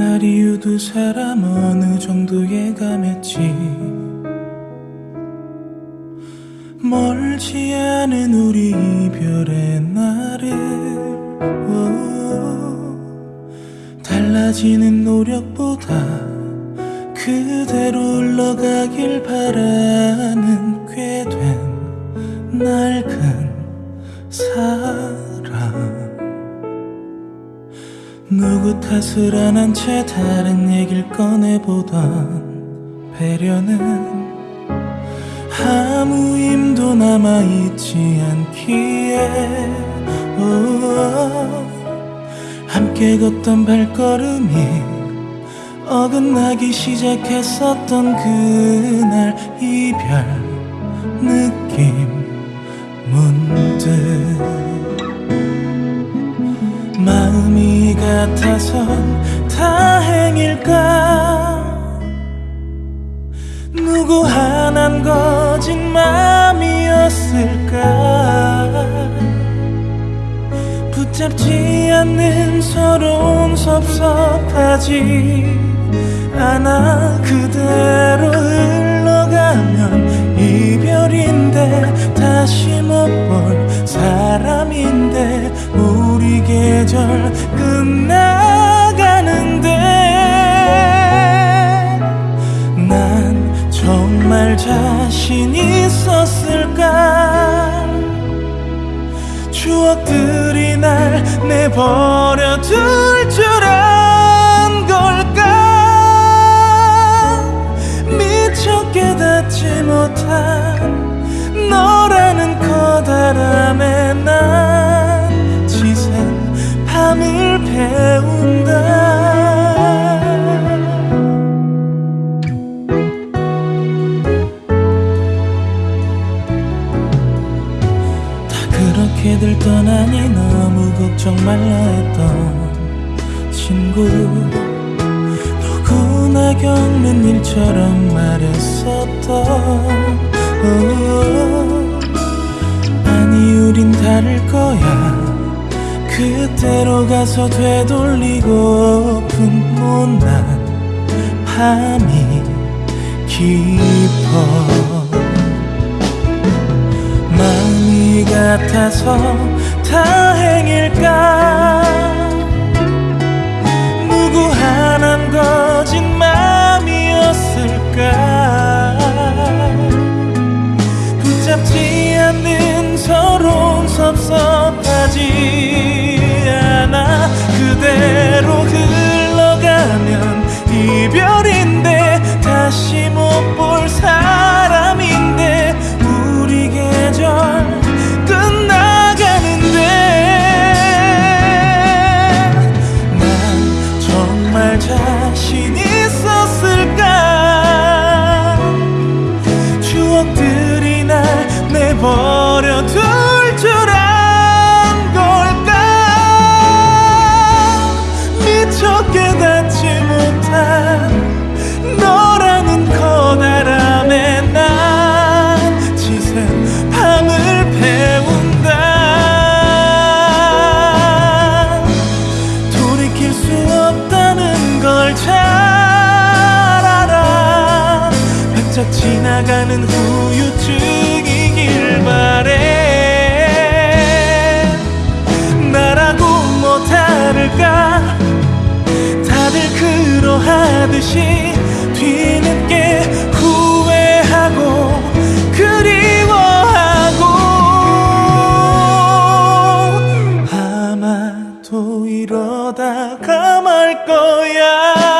그날 이후 두 사람 어느 정도 예감했지? 멀지 않은 우리 이별의 날을 오, 달라지는 노력보다 그대로 흘러가길 바라 누구 탓을 안한채 다른 얘길 꺼내보던 배려는 아무 힘도 남아있지 않기에. 오, 함께 걷던 발걸음이 어긋나기 시작했었던 그날 이별 느낌 같아선 다행일까? 누구 하나는 거진 마음이었을까? 붙잡지 않는 서러움 섭섭하지 않아 그대로 흘러가면 자신 있었을까? 추억들이 날 내버려 둘 줄 안 걸까? 미처 깨닫지 못한 걱정 말라 했던 친구. 누구나 겪는 일처럼 말했었던 오, 아니 우린 다를 거야. 그때로 가서 되돌리고픈 못난 밤이 깊어. 마음이 같아서 다행일 서러움 섭섭하지 지나가는 후유증이길 바래 나라고 뭐 다를까? 다들 그러하듯이 뒤늦게 후회하고 그리워하고 아마도 이러다가 말 거야